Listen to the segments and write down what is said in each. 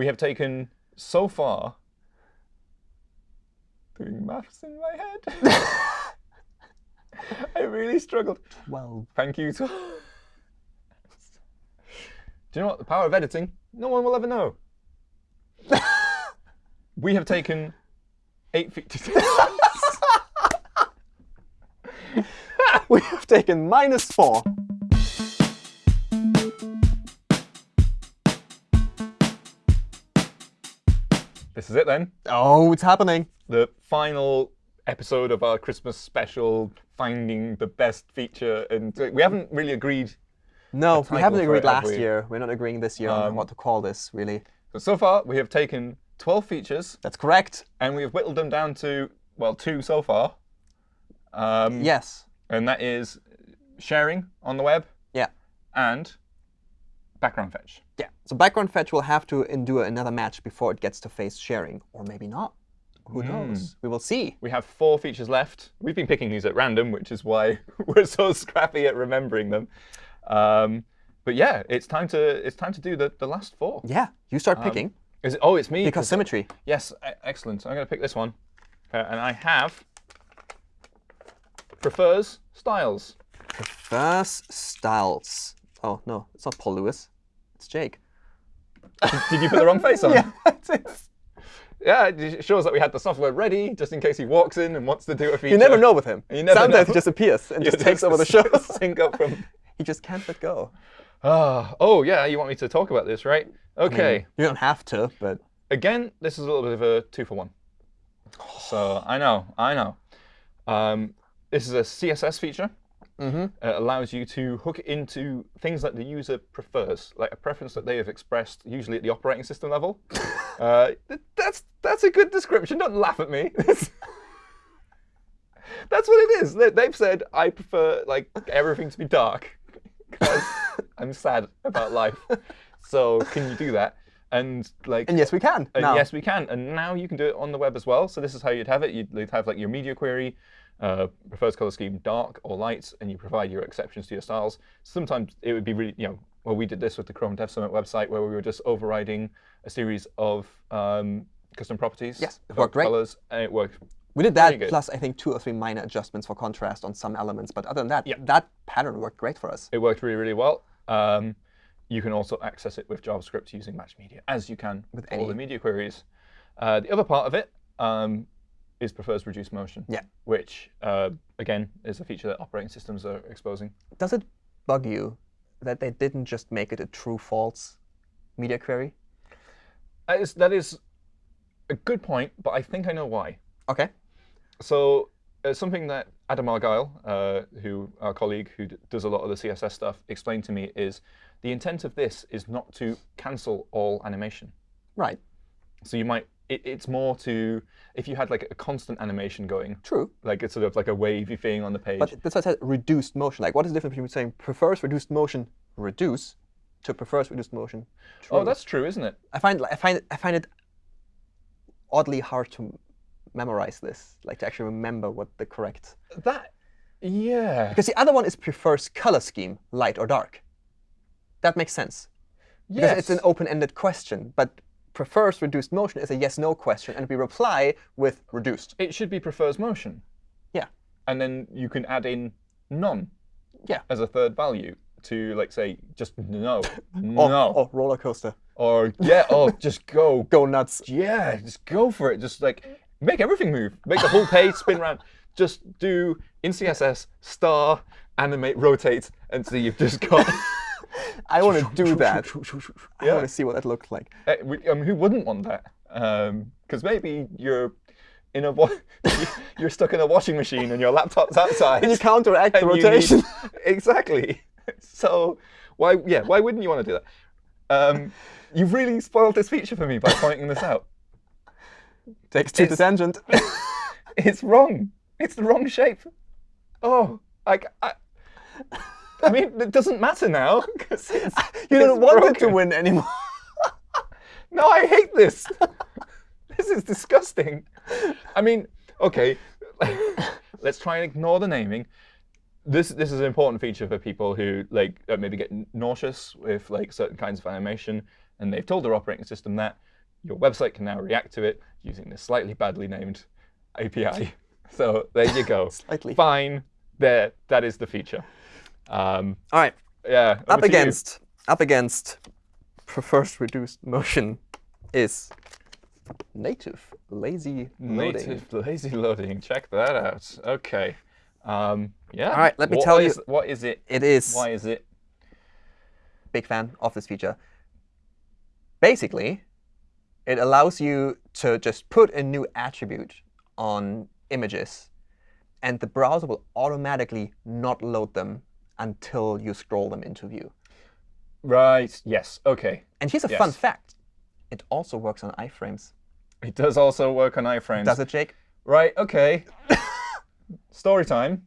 we have taken so far. Doing maths in my head. I really struggled. 12. Thank you. Do you know what? The power of editing, no one will ever know. we have taken eight feet. we have taken minus 4. This is it then. Oh, it's happening. The final episode of our Christmas special, finding the best feature. And we haven't really agreed. No, we haven't agreed it, have last we? year. We're not agreeing this year on Um, what to call this, really. But so far, we have taken 12 features, That's correct. and we have whittled them down to, well, two so far. Um, Yes. And that is sharing on the web Yeah. and background fetch. Yeah. So background fetch will have to endure another match before it gets to face sharing, or maybe not. Who knows? We will see. We have four features left. We've been picking these at random, which is why we're so scrappy at remembering them. Um, but yeah, it's time to it's time to do the, the last four. Yeah. You start picking Is it, oh, it's me. because symmetry. yes, e- excellent. I'm going to pick this one, uh, and I have prefers styles. Prefers styles. Oh no, it's not Paul Lewis. It's Jake. Did you put the wrong face on? Yeah, it. Yeah, it shows that we had the software ready just in case he walks in and wants to do a feature. You never know with him. Sometimes know. he just appears and You just takes over the show. Sync up from. he just can't let go. Ah, oh yeah, you want me to talk about this, right? Okay. You don't have to, but Again, this is a little bit of a two for one. So I know, I know. Um, this is a CSS feature. Mhm. It allows you to hook it into things that the user prefers, like a preference that they have expressed, usually at the operating system level. uh, that's that's a good description. Don't laugh at me. that's what it is. They, they've said I prefer like everything to be dark because I'm sad about life. So can you do that? And like and yes, we can. uh, now. yes, we can. And now you can do it on the web as well. So this is how you'd have it. You'd, you'd have like your media query, uh, prefers color scheme dark or light, and you provide your exceptions to your styles. Sometimes it would be really, you know, well, we did this with the Chrome Dev Summit website where we were just overriding a series of um, custom properties. Yes, it worked great. Colors, and it worked. We did that plus I think two or three minor adjustments for contrast on some elements. But other than that, Yeah. that pattern worked great for us. It worked really, really well. Um, you can also access it with JavaScript using Match Media, as you can with all any- the media queries. Uh, the other part of it um, is prefers reduced motion, Yeah. which, uh, again, is a feature that operating systems are exposing. Does it bug you that they didn't just make it a true-false media query? That is, that is a good point, but I think I know why. Okay. So uh, something that Adam Argyle, uh, who our colleague who d- does a lot of the CSS stuff, explained to me is the intent of this is not to cancel all animation. Right. So you might, it, it's more to, if you had like a constant animation going, True. like it's sort of like a wavy thing on the page. But that's why I said reduced motion. Like, what is the difference between saying prefers reduced motion reduce to prefers reduced motion oh, true? oh, that's true, isn't it? I find I find I find it oddly hard to memorize this, like to actually remember what the correct. That, yeah. Because the other one is prefers color scheme, light or dark. That makes sense. Because it's an open-ended question, but prefers reduced motion is a yes/no question, and we reply with reduced. it should be prefers motion. Yeah. And then you can add in none Yeah. as a third value to like say just no, Or, no, or roller coaster. or yeah, oh just go, Go nuts. yeah, just go for it. Just like make everything move, make the whole page spin around. Just do in CSS star animate rotate, and so you've just got. I want to do that. I want to see what that looks like. Uh, I mean, who wouldn't want that? Because maybe you're in a you're stuck in a washing machine and your laptop's outside. And you counteract the you need- rotation. exactly. So why yeah why wouldn't you want to do that? Um, you've really spoiled this feature for me by pointing this out. Takes two to It's- tangent. It's wrong. It's the wrong shape. Oh, like I. I mean, it doesn't matter now. it's, you don't want it to win anymore. No, I hate this. this is disgusting. I mean, okay, let's try and ignore the naming. This this is an important feature for people who like uh, maybe get nauseous with like certain kinds of animation. and they've told their operating system that your website can now react to it using this slightly badly named API. So there you go. Slightly. Fine. There, that is the feature. Um, All right. yeah. Up to you. against up against first reduced motion is native lazy loading. native lazy loading. Check that out. OK. Um, yeah. All right, let me What tell you- What is it? It is Why is it? big fan of this feature. Basically, it allows you to just put a new attribute on images, and the browser will automatically not load them until you scroll them into view. Right. Yes. OK. And here's a fun fact. It also works on iframes. It does also work on iframes. Does it, Jake? Right, okay. Story time.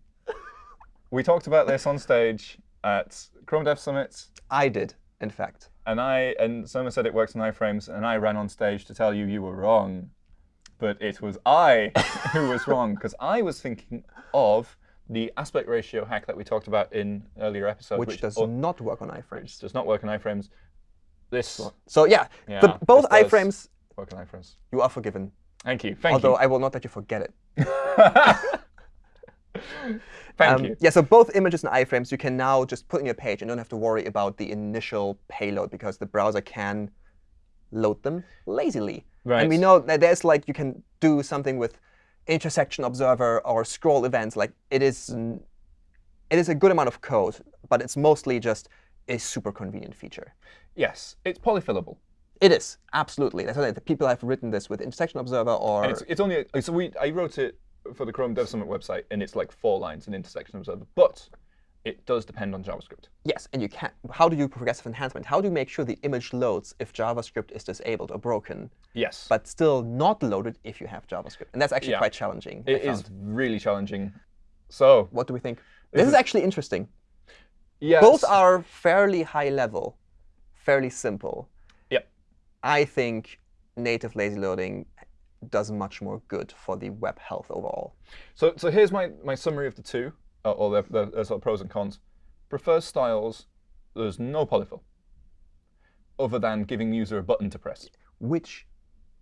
We talked about this on stage at Chrome Dev Summit, I did, in fact. and I and someone said it works on iframes, and I ran on stage to tell you you were wrong. But it was I who was wrong, because I was thinking of the aspect ratio hack that we talked about in earlier episodes, Which, which, does oh, not work on iframes. does not work on iframes. This So yeah, Yeah, the, both iframes, work on iframes. you are forgiven. Thank you. Thank Although you. I will not let you forget it. Thank Um, you. Yeah, so both images and iframes you can now just put in your page and don't have to worry about the initial payload because the browser can load them lazily. Right. And we know that there's like you can do something with intersection observer or scroll events. Like it is, it is a good amount of code, but it's mostly just a super convenient feature. Yes, it's polyfillable. It is absolutely. That's why the people have written this with intersection observer or it's, it's only a, so we I wrote it for the Chrome Dev Summit website, and it's like four lines in intersection observer, but it does depend on JavaScript. Yes, and you can. How do you progressive enhancement? How do you make sure the image loads if JavaScript is disabled or broken, Yes, but still not loaded if you have JavaScript? And that's actually Yeah. quite challenging. It is really challenging. So What do we think? This is is- actually interesting. yes, Both are fairly high level, fairly simple. Yep. I think native lazy loading does much more good for the web health overall. So so here's my my summary of the two, uh, or the, the, the sort of pros and cons. Prefers styles. There's no polyfill, other than giving the user a button to press. which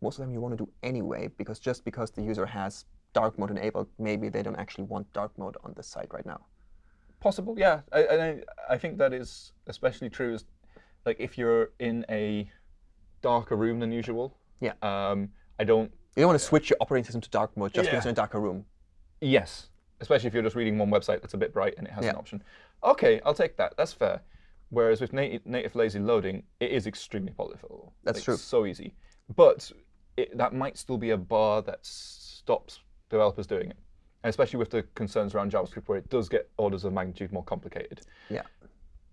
most of them you want to do anyway, because just because the user has dark mode enabled, maybe they don't actually want dark mode on the site right now. Possible, yeah. I, I, I think that is especially true. Is like if you're in a darker room than usual. Yeah. Um, I don't. You don't want to switch your operating system to dark mode just because you're in a darker room. Yes, especially if you're just reading one website that's a bit bright and it has an option. OK, I'll take that. That's fair. Whereas with native, native lazy loading, it is extremely polyfillable. That's It's true. So easy, but it, that might still be a bar that stops developers doing it, and especially with the concerns around JavaScript, where it does get orders of magnitude more complicated. Yeah.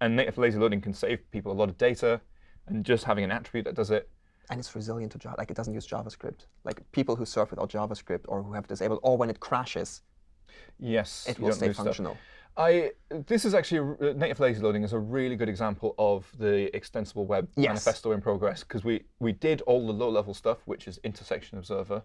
And native lazy loading can save people a lot of data, and just having an attribute that does it. And it's resilient to Java. Like it doesn't use JavaScript. Like people who surf without JavaScript or who have disabled, or when it crashes, Yes, it will stay stuff. functional. I this is actually uh, native lazy loading is a really good example of the extensible web Yes. manifesto in progress because we we did all the low level stuff, which is intersection observer.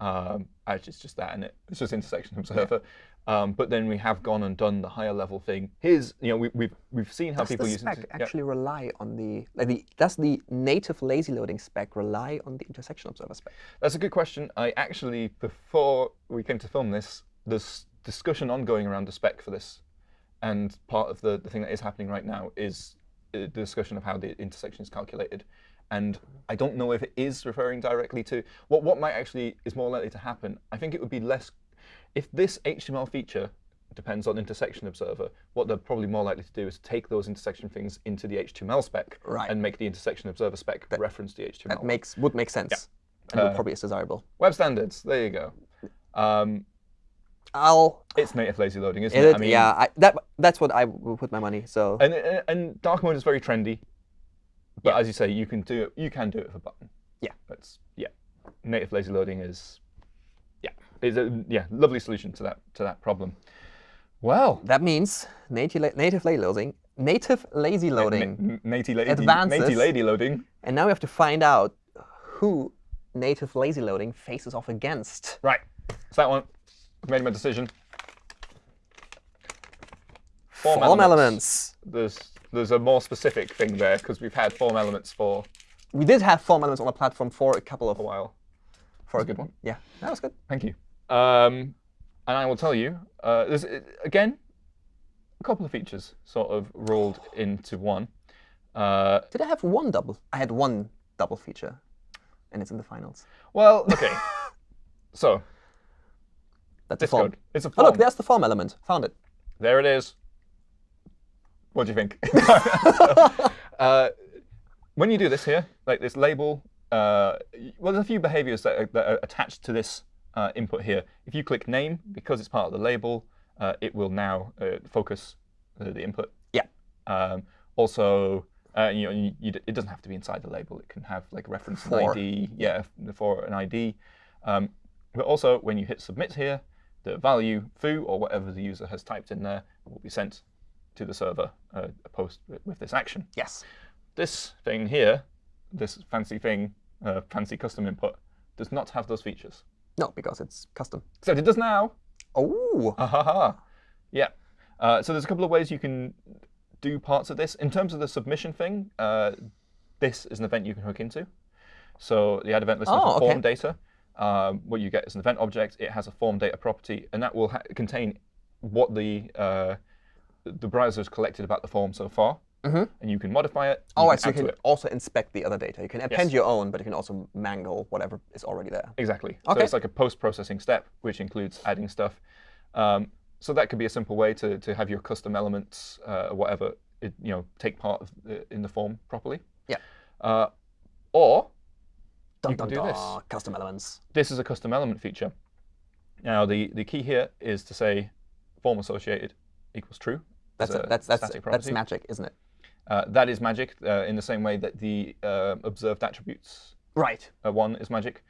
Um, actually, it's just that, and it? it's just intersection observer. Um, but then we have gone and done the higher level thing. Here's you know we, we've we've seen how Does people the use spec inter- yeah. actually rely on the, like the does the native lazy loading spec rely on the intersection observer spec? That's a good question. I actually, before we came to film this, there's discussion ongoing around the spec for this. And part of the, the thing that is happening right now is uh, the discussion of how the intersection is calculated. And I don't know if it is referring directly to what what might actually is more likely to happen. I think it would be less if this HTML feature depends on intersection observer. What they're probably more likely to do is take those intersection things into the HTML spec Right. and make the intersection observer spec reference the HTML. That makes would make sense. yeah. And would Uh, probably is desirable. Web standards. There you go. Um, I'll it's native lazy loading, isn't It, it? I mean, yeah, I, that that's what I will put my money. So And, and and dark mode is very trendy, but Yeah. as you say, you can do it. You can do it with a button. Yeah. That's yeah. Native lazy loading is yeah is a yeah lovely solution to that to that problem. Well, that means native native lazy loading, native lazy loading, Natey lady, Advances. natey lady loading. and now we have to find out who native lazy loading faces off against. Right, it's that one. I've made my decision. Form Form elements. There's there's a more specific thing there because we've had form elements for We did have form elements on the platform for a couple of a while. for a a good good one. Yeah, that was good. Thank you. Um, and I will tell you, uh, there's uh, again a couple of features sort of rolled into one. Uh, Did I have one double? I had one double feature, and it's in the finals. well, okay. so That's a form. code, it's a Oh, form. look, there's the form element. Found it. There it is. What do you think? uh, when you do this here, like this label, uh, well, there's a few behaviors that are, that are attached to this uh, input here. If you click name, because it's part of the label, uh, it will now uh, focus the, the input. Yeah. Um, also, uh, you know, you, you, it doesn't have to be inside the label. It can have like reference For. an ID, yeah, for an ID. Um, but also, when you hit submit here, the value foo or whatever the user has typed in there will be sent to the server uh, a post with, this action. Yes. This thing here, this fancy thing, uh, fancy custom input, does not have those features. No, because it's custom. Except it does now. Oh. Ha ha ha. Yeah. Uh, so there's a couple of ways you can do parts of this. In terms of the submission thing, uh, this is an event you can hook into. So the add event listener Oh, for okay. form data, um, what you get is an event object. It has a form data property, and that will ha contain what the uh, the browser has collected about the form so far. Mhm. And you can modify it. Oh, you right, so you can it. also inspect the other data. You can append Yes. your own, but you can also mangle whatever is already there. Exactly. Okay. So it's like a post-processing step, which includes adding stuff. Um, so that could be a simple way to, to have your custom elements, uh, or whatever, it, you know, take part of the, in the form properly. Yeah. Uh, or Dun, You can dun, do dun. this. Custom elements. this is a custom element feature. Now the, the key here is to say form associated equals true. That's a a, that's that's static that's magic, isn't it? Uh, that is magic uh, in the same way that the uh, observed attributes Right. uh, one is magic.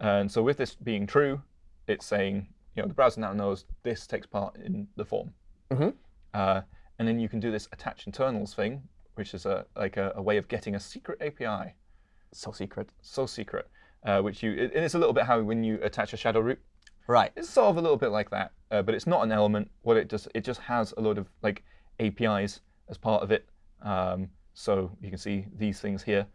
And so with this being true, it's saying, you know, the browser now knows this takes part in the form. Mhm. Uh, and then you can do this attach internals thing, which is a like a, a way of getting a secret API, So secret. so secret, uh, which you it, it's a little bit how when you attach a shadow root, Right. it's sort of a little bit like that, uh, but it's not an element. What it does, it just has a load of like APIs as part of it. Um, so you can see these things here.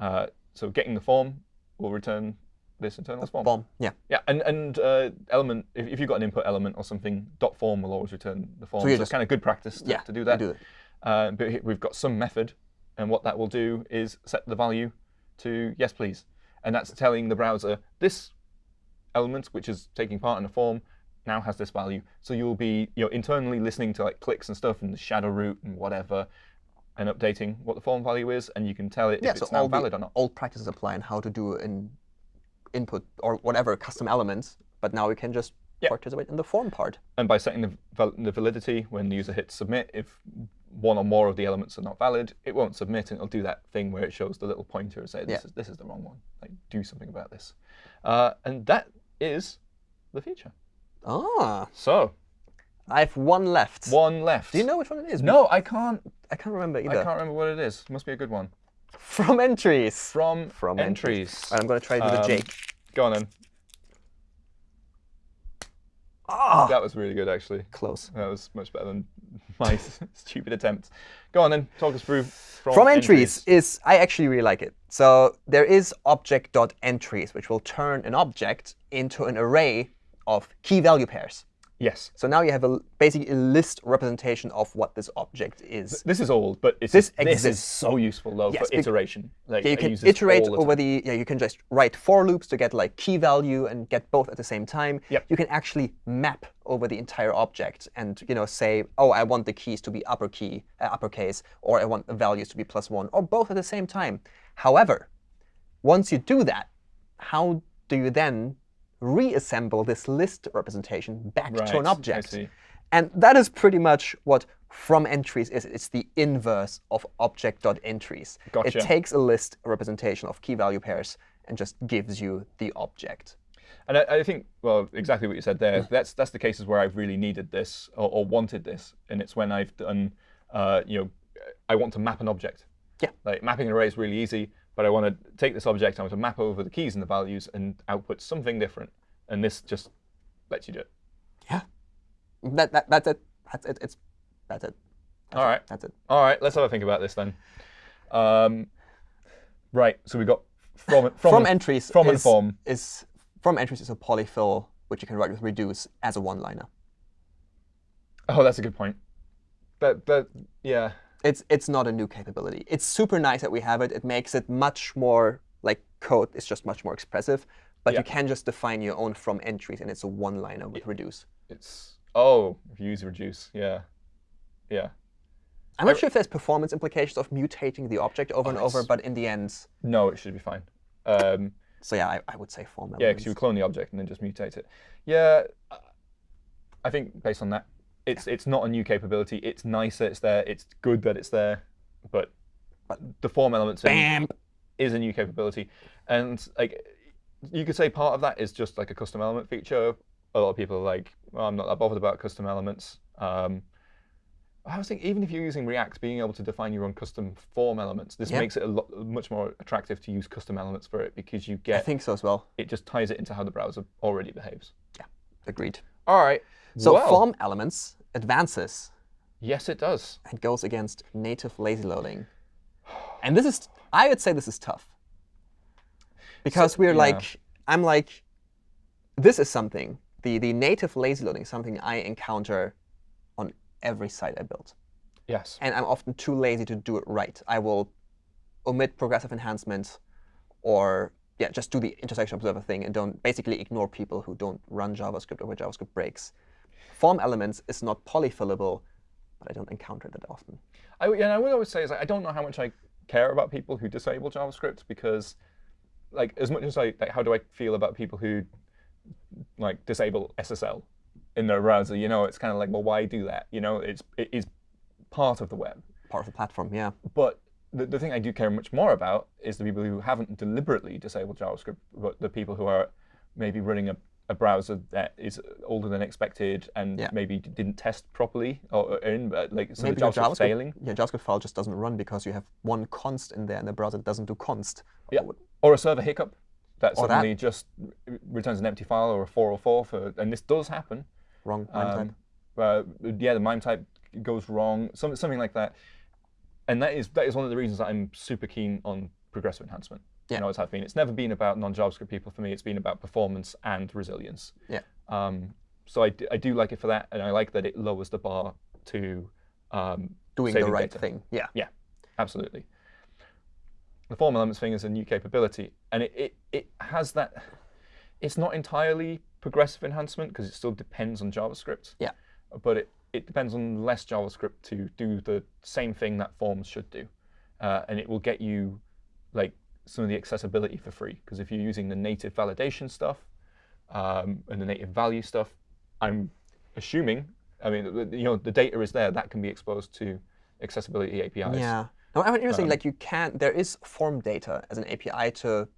Uh, so getting the form will return this internal form. Bomb. Yeah. Yeah, and and uh, element if, if you've got an input element or something, dot form will always return the form. So, you it's kind of good practice to, Yeah. to do that. Do it. Uh, but we've got some method, and what that will do is set the value to yes, please, and that's telling the browser this element, which is taking part in a form, now has this value. So you'll be you know internally listening to like clicks and stuff and the shadow root and whatever, and updating what the form value is, and you can tell it Yeah. if So it's now all valid or not. old practices apply and how to do an input or whatever custom elements, but now we can just Yeah. participate in the form part. And by setting the, val- the validity, when the user hits submit, if one or more of the elements are not valid, it won't submit, and it'll do that thing where it shows the little pointer and say, this, Yeah. is, this is the wrong one. Like, do something about this. Uh, and that is the feature. Ah, So, I have one left. one left. Do you know which one it is? No, I can't. I can't remember either. I can't remember what it is. Must be a good one. From entries. From, From entries. All right, I'm going to try it with Um, a Jake. Go on then. Ah, That was really good, actually. close. That was much better than my stupid attempt. Go on then. Talk us through from, From entries is, I actually really like it. So there is object.entries, which will turn an object into an array of key value pairs. Yes. So now you have a, basically a list representation of what this object is. This is old, but it's This this is so useful though Yes, for iteration. Like Yeah, you can iterate the over the, yeah, you can just write for loops to get like key value and get both at the same time. Yep. You can actually map over the entire object and you know say, oh, I want the keys to be upper key, uh, uppercase, or I want the values to be plus one, or both at the same time. However, once you do that, how do you then reassemble this list representation back to Right, an I object? And that is pretty much what from entries is. It's the inverse of object.entries. Gotcha. It takes a list representation of key value pairs and just gives you the object. And I, I think, well, exactly what you said there. That's that's the cases where I've really needed this or, or wanted this, and it's when I've done, uh, you know, I want to map an object. Yeah. Like mapping an array is really easy, but I want to take this object, I want to map over the keys and the values and output something different, and this just lets you do it. Yeah. That, that, that's it. That's it. It's, that's it. That's All it. That's it. All right, let's have a think about this then. Um, Right. So we got from from, From entries from and form. is from entries is a polyfill which you can write with reduce as a one-liner. Oh, that's a good point. That that yeah. It's it's not a new capability. It's super nice that we have it. It makes it much more like code is just much more expressive. But Yeah. you can just define your own from entries, and it's a one-liner with reduce. It's oh, use reduce, yeah, yeah. I'm not sure if there's performance implications of mutating the object over and over, but in the end, No, it should be fine. Um, so yeah, I, I would say form yeah, because you clone the object and then just mutate it. Yeah, I think based on that, it's it's not a new capability. It's nice that it's there. It's good that it's there, but the form elements Bam! is a new capability, and like you could say part of that is just like a custom element feature. A lot of people are like, well, I'm not that bothered about custom elements. Um, I was thinking, even if you're using React, being able to define your own custom form elements, this Yeah. makes it a lot much more attractive to use custom elements for it because you get. I think so as well. it just ties it into how the browser already behaves. Yeah, agreed. All right. So well, form elements advances Yes, it does. and goes against native lazy loading. And this is, I would say this is tough. Because we're yeah. like, I'm like, this is something, the, the native lazy loading is something I encounter on every site I build. Yes. And I'm often too lazy to do it right. I will omit progressive enhancements or yeah, just do the intersection observer thing and don't basically ignore people who don't run JavaScript or where JavaScript breaks. Form elements is not polyfillable, but I don't encounter that often. I, and I would always say is like, I don't know how much I care about people who disable JavaScript because, like, as much as I like, how do I feel about people who like disable SSL in their browser? You know, it's kind of like, well, why do that? You know, it's it is part of the web. Part of the platform, yeah. But the, the thing I do care much more about is the people who haven't deliberately disabled JavaScript, but the people who are maybe running a, a browser that is older than expected and Yeah. maybe didn't test properly or in, but like so Maybe the your JavaScript's JavaScript, failing. your JavaScript file just doesn't run because you have one const in there and the browser doesn't do const. Yeah. Or- Or a server hiccup that Or that. suddenly just returns an empty file or a 404 for, and this does happen. Wrong MIME type. Um, uh, yeah, the MIME type goes wrong, some, something like that. And that is that is one of the reasons that I'm super keen on progressive enhancement. Yeah. Know, it's have been. It's never been about non-JavaScript people for me. It's been about performance and resilience. Yeah. Um, so I, d- I do like it for that, and I like that it lowers the bar to um, Doing the right data. thing. Yeah. Yeah, absolutely. The form elements thing is a new capability, and it, it, it has that. It's not entirely progressive enhancement because it still depends on JavaScript. Yeah. But it, it depends on less JavaScript to do the same thing that forms should do, uh, and it will get you like some of the accessibility for free. Because if you're using the native validation stuff um, and the native value stuff, I'm assuming. I mean, the- you know, the data is there that can be exposed to accessibility APIs. Yeah. No, I it interesting. Um, like you can, there is form data as an API to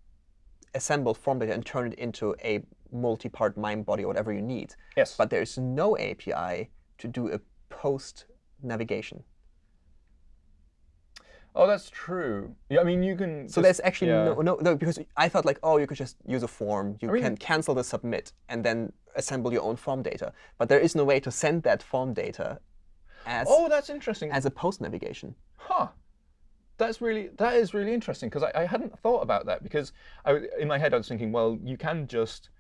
assemble form data and turn it into a multi-part MIME body or whatever you need. Yes. But there is no API to do a post navigation. Oh, that's true. Yeah, I mean, you can. So just- there's actually yeah. no, no, no, because I thought like, oh, you could just use a form. You I mean- can cancel the submit and then assemble your own form data. But there is no way to send that form data as Oh, that's interesting. as a post navigation. Huh. That's really that is really interesting because I, I hadn't thought about that because I, in my head I was thinking, well, you can just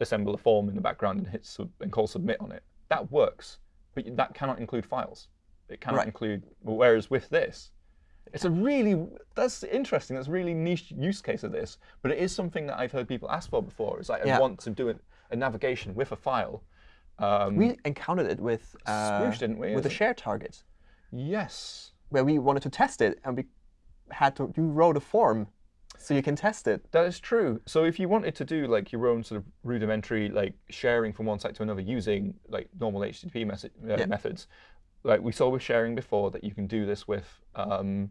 assemble a form in the background and hit sub, and call submit on it. That works, but that cannot include files. It cannot Right. include. Whereas with this, it's a really that's interesting. That's a really niche use case of this, but it is something that I've heard people ask for before. It's like I want to do a, a navigation with a file. Um, We encountered it with uh, didn't we? with the Is share target. yes. where we wanted to test it, and we had to you wrote a form so you can test it. That is true. So if you wanted to do like your own sort of rudimentary like sharing from one site to another using like normal HTTP message, uh, Yeah. methods, like we saw with sharing before that you can do this with um,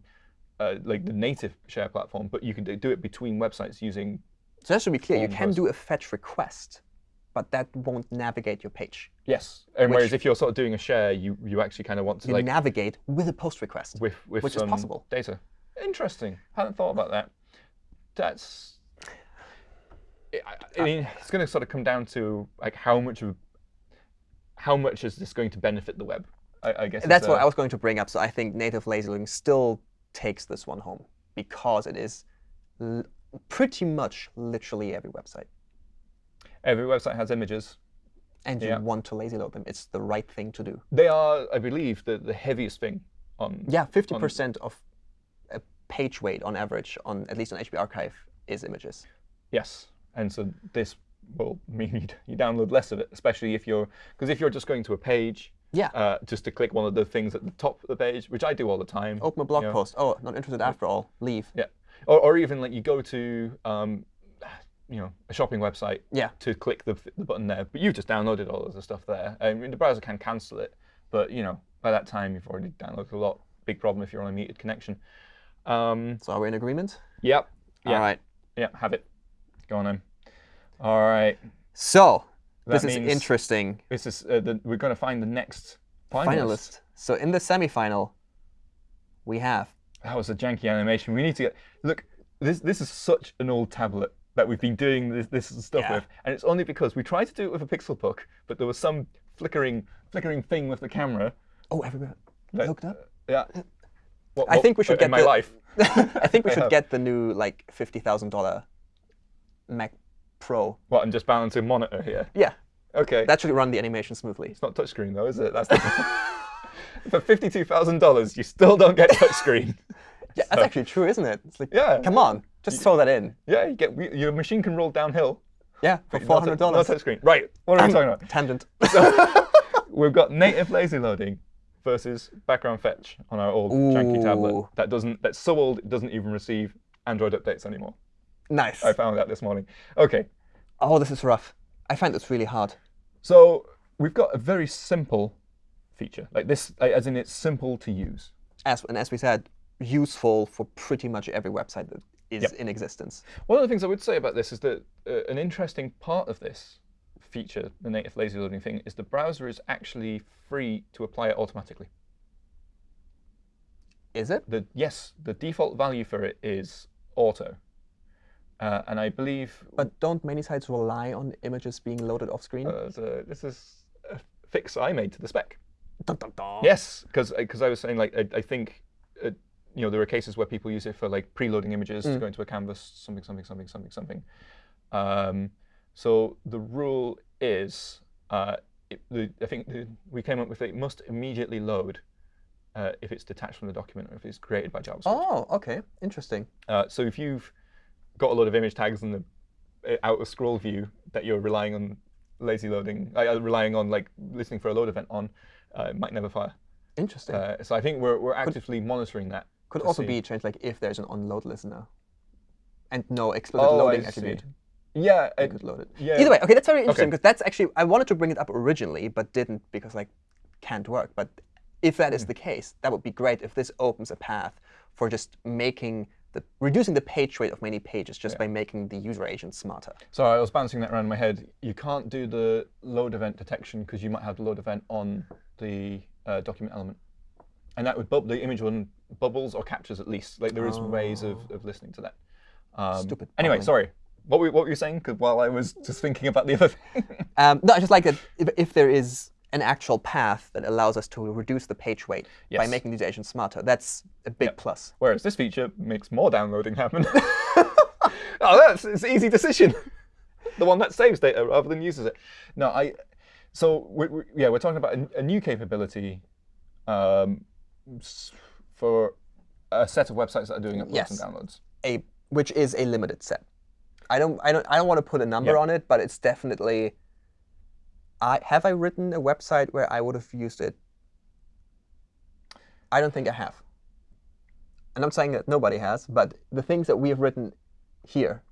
uh, like the native share platform, but you can do it between websites using. So that should be clear. You can do a fetch request, but that won't navigate your page. Yes. And whereas if you're sort of doing a share, you you actually kind of want to You like navigate with a post request. with with which is possible. data. Interesting. Hadn't thought about that. That's. I, I mean, it's going to sort of come down to like how much of how much is this going to benefit the web? I, I guess That's what I was going to bring up. So I think native lazy loading still takes this one home because it is l- pretty much literally every website. Every website has images. And you Yeah. want to lazy load them. It's the right thing to do. They are, I believe, the, the heaviest thing on. Yeah, 50% of a page weight on average on at least on HTTP Archive is images. Yes, and so this will mean you, you download less of it, especially if you're because if you're just going to a page, Yeah. uh, just to click one of the things at the top of the page, which I do all the time. Open a blog you post. Oh, not interested after all. Leave. Yeah, or, or even like you go to um, you know a shopping website Yeah. to click the, the button there, but you've just downloaded all of the stuff there. I mean, the browser can cancel it, but you know by that time you've already downloaded a lot. Big problem if you're on a muted connection. Um, So are we in agreement? yep. Yeah. All right. Yeah. Have it. Go on then. All right. So this is interesting. This is uh, the, we're going to find the next finalist. Finalist. So in the semifinal, we have That was a janky animation. We need to get look. This this is such an old tablet that we've been doing this, this stuff Yeah. with, and it's only because we tried to do it with a Pixelbook, but there was some flickering flickering thing with the camera. oh everybody that- hooked up. Yeah. What- I think we should get my the- life. I think we should get the new like fifty thousand dollar Mac Pro. What? I'm just balancing monitor here. Yeah, Okay. that should run the animation smoothly. it's not touchscreen though, is it? That's the for fifty-two thousand dollars, you still don't get touchscreen. Yeah, that's actually true, isn't it? It's like, Yeah. come on, just throw that in. Yeah, you get your machine can roll downhill. Yeah, for No four tou- hundred No touchscreen. Right. What are we talking about? Tangent. We've got native lazy loading versus background fetch on our old janky tablet that doesn't that's so old it doesn't even receive Android updates anymore. Nice. I found that this morning. Okay, Oh, this is rough. I find this really hard. so we've got a very simple feature like this, as in it's simple to use. As and as we said, useful for pretty much every website that is Yep. in existence. One of the things I would say about this is that uh, an interesting part of this feature, the native lazy loading thing, is the browser is actually free to apply it automatically. Is it? the yes, the default value for it is auto, uh, and I believe But don't many sites rely on images being loaded off screen? uh, the- this is a fix I made to the spec. Dun, dun, dun. Yes, because I was saying like I, I think uh, you know there are cases where people use it for like preloading images to go into a canvas, something, something, something, something, something. Um, so the rule is, uh, it, the, I think the, we came up with it must immediately load uh, if it's detached from the document or if it's created by JavaScript. Oh, okay. Interesting. Uh, so if you've got a lot of image tags in the uh, outer scroll view that you're relying on lazy loading, uh, relying on like listening for a load event on, uh, it might never fire. Interesting. Uh, so I think we're we're actively monitoring that. Could also see- be changed like if there's an onload listener and no explicit Oh, loading attribute. Yeah, You could load it. yeah. Either way, okay, that's very interesting Okay. because that's actually I wanted to bring it up originally, but didn't because like can't work. But if that Hmm. the case, that would be great if this opens a path for just making the reducing the page weight of many pages just by making the user agent smarter. Sorry, I was bouncing that around in my head. You can't do the load event detection because you might have the load event on the uh, document element, and that would bub the image one bubbles or captures at least. Like there is ways of, of listening to that. Um, Stupid Anyway, bubbling. sorry. What were, what were you saying? 'Cause while I was just thinking about the other thing. Um, no, I just like that if, if there is an actual path that allows us to reduce the page weight by making the user agent smarter, that's a big plus. Whereas this feature makes more downloading happen. oh, that's it's an easy decision. the one that saves data rather than uses it. No, I. So we we yeah, we're talking about a, a new capability um, for a set of websites that are doing uploads Yes. and downloads. a which is a limited set. I don't I don't I don't want to put a number Yeah. on it, but it's definitely I have I written a website where I would have used it. I don't think I have. And I'm saying that nobody has, but the things that we have written here,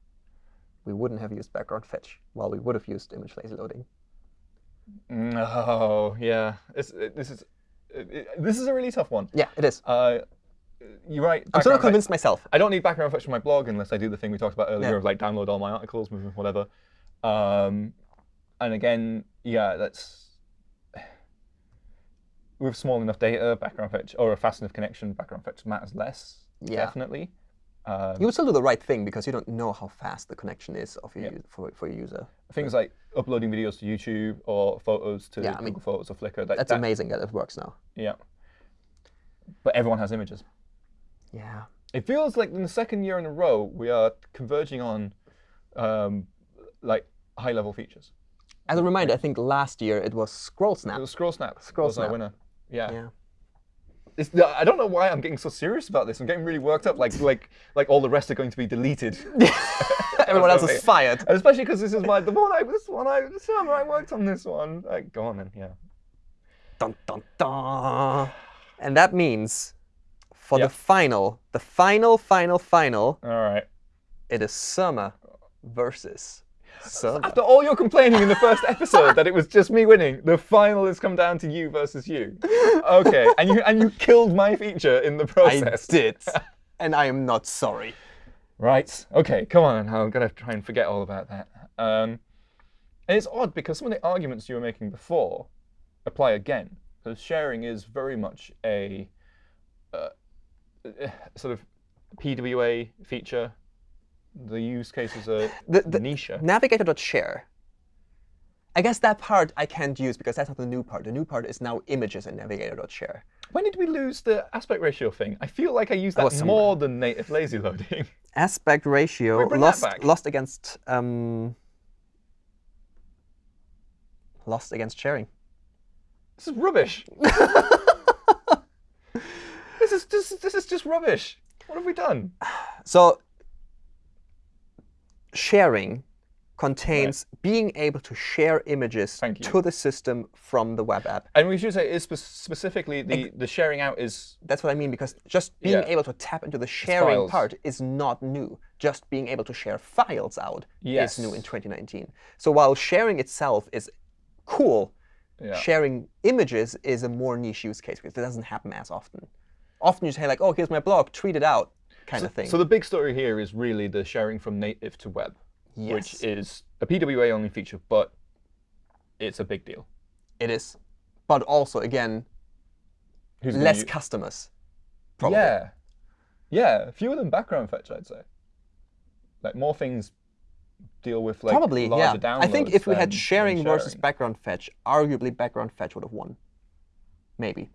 we wouldn't have used background fetch, while we would have used image lazy loading. No, yeah, it, this is it, this is a really tough one. Yeah, it is. Uh, you're right. I'm still not background fetch- convinced myself. I don't need background fetch for my blog unless I do the thing we talked about earlier Yeah. of like download all my articles, whatever. Um, and again, yeah, that's with small enough data, background fetch or a fast enough connection, background fetch matters less. Yeah. Definitely. Um, You would still do the right thing because you don't know how fast the connection is of your, Yeah. for, for your user. things like uploading videos to YouTube or photos to Yeah, I mean, Google Photos or Flickr. That, That's that- amazing that it works now. Yeah. But everyone has images. Yeah. it feels like in the second year in a row we are converging on um, like high-level features. As a reminder, I think last year it was Scroll Snap. It was Scroll Snap. Scroll was our Snap. winner. Yeah. Yeah. It's, I don't know why I'm getting so serious about this. I'm getting really worked up, like like like all the rest are going to be deleted. Everyone else is fired. And especially because this is my the one I this one I the summer I worked on this one. Like, go on then, yeah. Dun, dun, dun. And that means for Yeah. the final, the final, final, final, All right. it is Surma versus Surma. After all your complaining in the first episode that it was just me winning, the final has come down to you versus you. Okay, and you and you killed my feature in the process. I did. and I am not sorry. Right. Okay. Come on. I'm gonna try and forget all about that. Um, and it's odd because some of the arguments you were making before apply again. Because sharing is very much a uh, eh, sort of PWA feature. The use cases are The- the- niche. Navigator.share. I guess that part I can't use because that's not the new part. The new part is now images in Navigator.share. When did we lose the aspect ratio thing? I feel like I used That more than native lazy loading. Aspect ratio we bring that lost lost against um, lost against sharing. this is rubbish. this is just this is just rubbish. What have we done? So sharing contains being able to share images to the system from the web app. And we should say is specifically the the sharing out is That's what I mean because just being Yeah. able to tap into the sharing part is not new. Just being able to share files out Yes. is new in 2019. So while sharing itself is cool, yeah. sharing images is a more niche use case because it doesn't happen as often. Often you say like, oh, here's my blog, tweet it out, kind of thing. So the big story here is really the sharing from native to web, yes, which is a PWA only feature, but it's a big deal. it is. But also, again, Who's less customers. Probably. Yeah, yeah, fewer than background fetch, I'd say. Like more things deal with like Probably, yeah. I think if we had than sharing versus background fetch, arguably background fetch would have won. Maybe.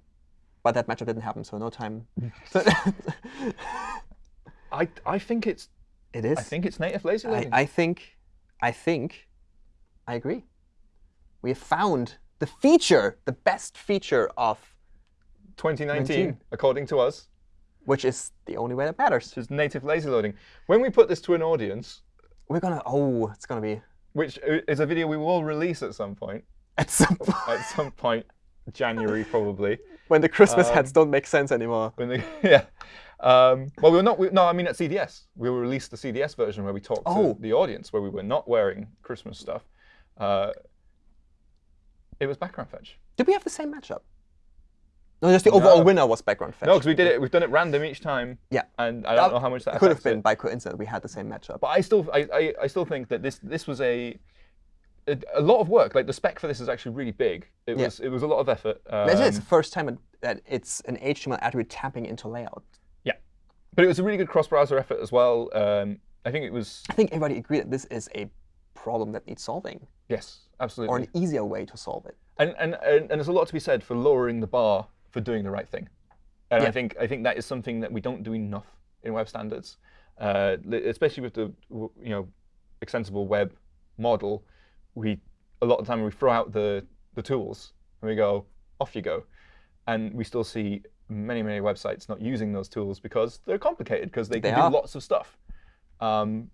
But that matchup didn't happen, so no time. I I think it's it is. I think it's native lazy loading. I think, I think, I agree. We have found the feature, the best feature of, 2019, 19. according to us, which is the only way that matters. is native lazy loading. When we put this to an audience, We're gonna, oh, it's gonna be which is a video we will release at some point, at some point at some point, January probably. when the Christmas Um, hats don't make sense anymore. When they, yeah. Um, well, we were not. We, no, I mean at CDS. We released the CDS version where we talked Oh. to the audience, where we were not wearing Christmas stuff. Uh, it was background fetch. Did we have the same matchup? No, just the No. overall winner was background fetch. No, because we did it. We've done it random each time. Yeah. And I don't know how much that could have affects it. been by coincidence we had the same matchup. But I still, I, I, I still think that this, this was a, a, lot of work. Like the spec for this is actually really big. It Yeah. was, it was a lot of effort. Um, This is the first time that it's an HTML attribute tapping into layout. Yeah, but it was a really good cross-browser effort as well. Um, I think it was I think everybody agreed that this is a problem that needs solving, yes, absolutely. or an easier way to solve it. And, and, and, there's a lot to be said for lowering the bar for doing the right thing. And I think I think that is something that we don't do enough in web standards, uh, especially with the you know extensible web model. We a lot of the time we throw out the the tools and we go off you go, and we still see many many websites not using those tools because they're complicated because they, They can do lots of stuff. Um,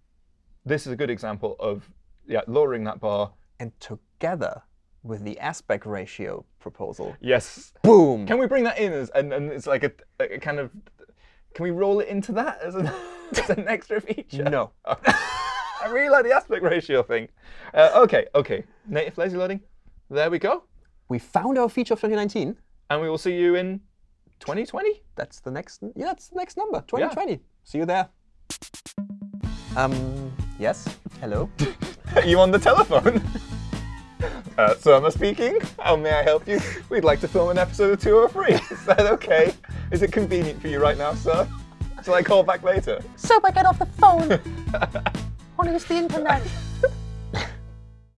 this is a good example of yeah lowering that bar. And together with the aspect ratio proposal, Yes, boom! Can we bring that in as and, and it's like a, a kind of can we roll it into that as an, as an extra feature? No. I really like the aspect ratio thing. Uh, okay, okay. Native lazy loading. There we go. We found our feature of 2019. And we will see you in 2020. That's the next. Yeah, that's the next number. 2020. See you there. Um. Yes. Hello. Are you on the telephone? Uh, Surma speaking. How may I help you? We'd like to film an episode of 203. Is that okay? Is it convenient for you right now, sir? Shall I call back later? Soap, I get off the phone. Want to use the internet.